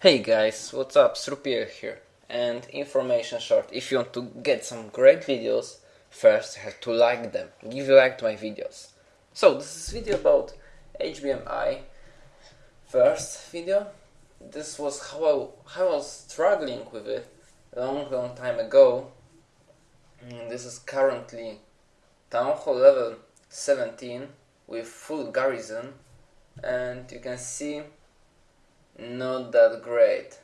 Hey guys, what's up? Srupier here. And information short, if you want to get some great videos, first you have to like them. Give a like to my videos. So this is video about HBMI. First video, this was how I, how I was struggling with it long long time ago. Mm, this is currently town hall level 17 with full garrison and you can see not that great.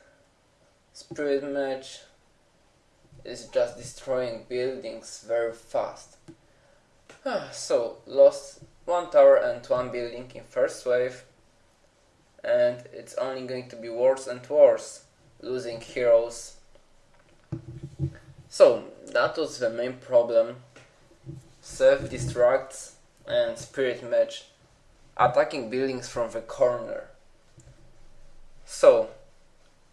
Spirit Mage is just destroying buildings very fast. Ah, so, lost one tower and one building in first wave and it's only going to be worse and worse, losing heroes. So, that was the main problem. Self-destructs and Spirit Mage attacking buildings from the corner. So,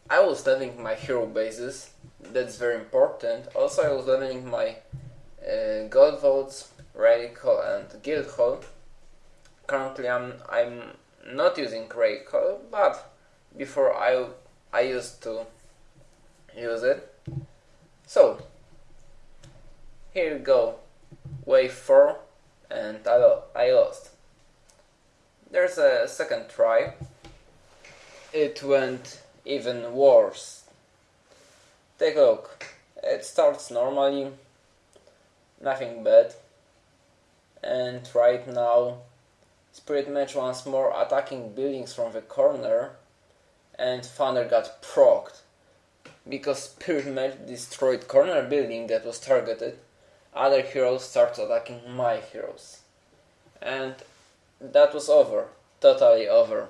I was leveling my hero bases, that's very important. Also, I was leveling my uh, gold vaults, radical and guild hall. Currently, I'm I'm not using radical, but before I I used to use it. So, here we go, wave four, and I, I lost. There's a second try it went even worse. Take a look. It starts normally, nothing bad. And right now, Spirit Mage once more attacking buildings from the corner, and Thunder God procced. Because Spirit Mage destroyed corner building that was targeted, other heroes start attacking my heroes. And that was over. Totally over.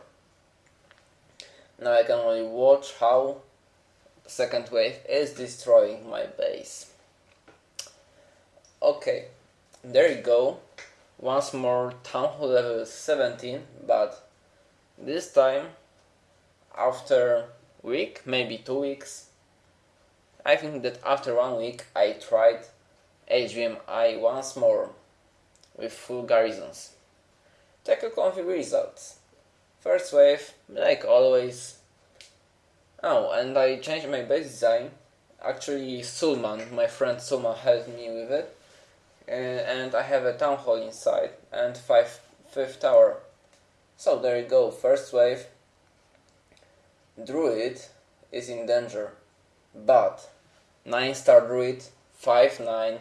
Now I can only watch how second wave is destroying my base. Okay, there you go. Once more town hall level 17, but this time after week, maybe two weeks. I think that after one week I tried HBMI once more with full garrisons. Take a config results. First wave, like always. Oh, and I changed my base design. Actually, Sulman, my friend Sulman helped me with it. Uh, and I have a town hall inside and five fifth tower. So there you go, first wave. Druid is in danger, but 9 star Druid 5 9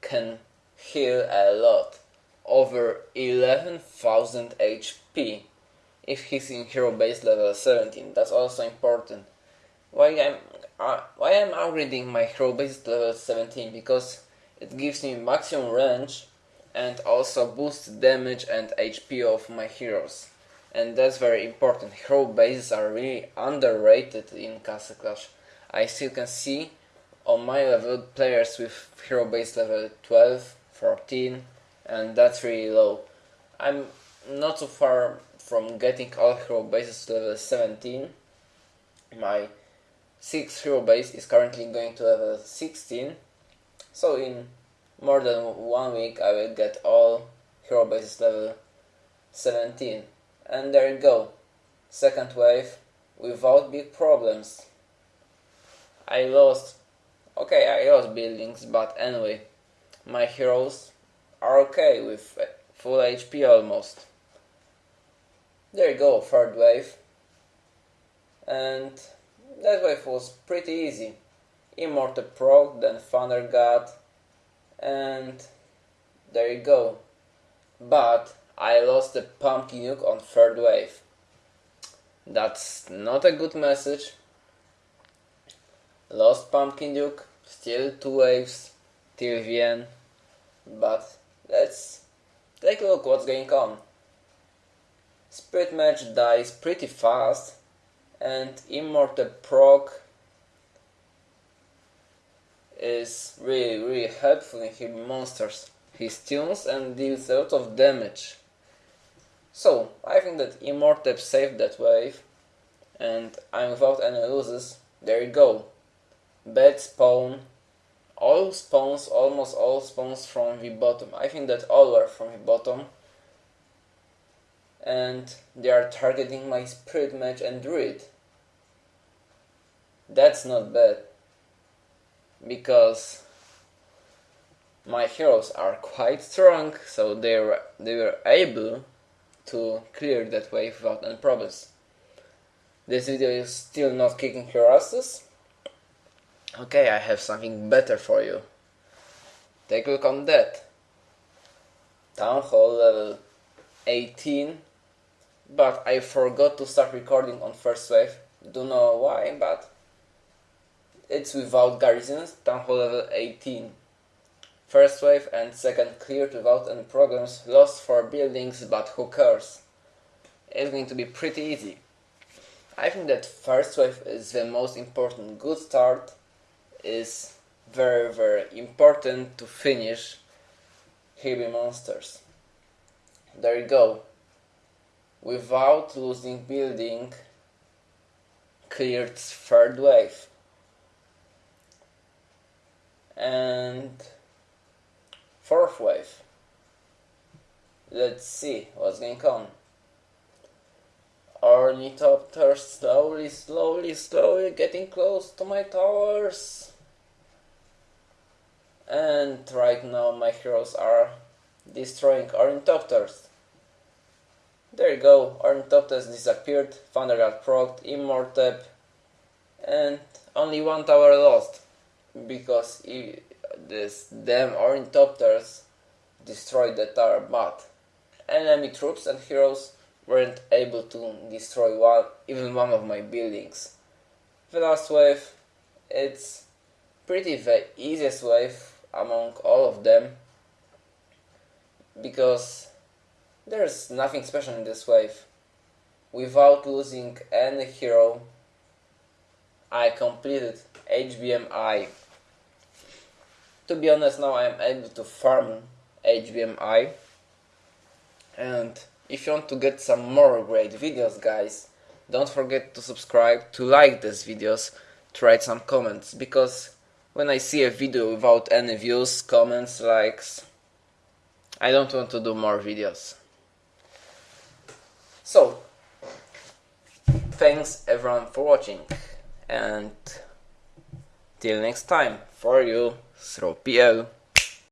can heal a lot, over 11,000 HP if he's in hero base level 17. That's also important. Why I'm uh, why I'm upgrading my hero base level 17 because it gives me maximum range and also boosts damage and HP of my heroes. And that's very important. Hero bases are really underrated in Castle Clash. I still can see on my level players with hero base level 12, 14 and that's really low. I'm not so far from getting all hero bases to level 17. My 6th hero base is currently going to level 16. So in more than one week I will get all hero bases level 17. And there you go. Second wave without big problems. I lost okay I lost buildings but anyway my heroes are okay with full HP almost. There you go, third wave. And that wave was pretty easy. Immortal proc, then Thunder God, and there you go. But I lost the Pumpkin Duke on third wave. That's not a good message. Lost Pumpkin Duke, still two waves till the end. But let's take a look what's going on. Spirit Mage dies pretty fast and Immortal Proc is really really helpful in hitting monsters. He stuns and deals a lot of damage. So, I think that Immortal saved that wave and I'm without any losses. There you go. Bad spawn. All spawns, almost all spawns from the bottom. I think that all were from the bottom and they are targeting my Spirit Mage and Druid. That's not bad. Because my heroes are quite strong, so they were, they were able to clear that wave without any problems. This video is still not kicking your asses. Okay, I have something better for you. Take a look on that. Town Hall level 18, but I forgot to start recording on first wave. Don't know why, but it's without garrisons, Town Hall level 18. First wave and second cleared without any problems, lost 4 buildings, but who cares? It's going to be pretty easy. I think that first wave is the most important good start, is very very important to finish heavy monsters. There you go. Without losing building, cleared third wave. And fourth wave. Let's see what's going on. Ornithopters slowly, slowly, slowly getting close to my towers. And right now my heroes are destroying Ornithopters. There you go, Ornithopters disappeared, Thunder God procced, Immortep, and only one tower lost. Because this damn Ornithopters destroyed the tower, but enemy troops and heroes weren't able to destroy one, even one of my buildings. The last wave, it's pretty the easiest wave among all of them because there's nothing special in this wave. Without losing any hero, I completed HBMI. To be honest, now I am able to farm HBMI and if you want to get some more great videos guys, don't forget to subscribe, to like these videos, to write some comments, because when I see a video without any views, comments, likes, I don't want to do more videos. So, thanks everyone for watching, and till next time, for you, SrowPL.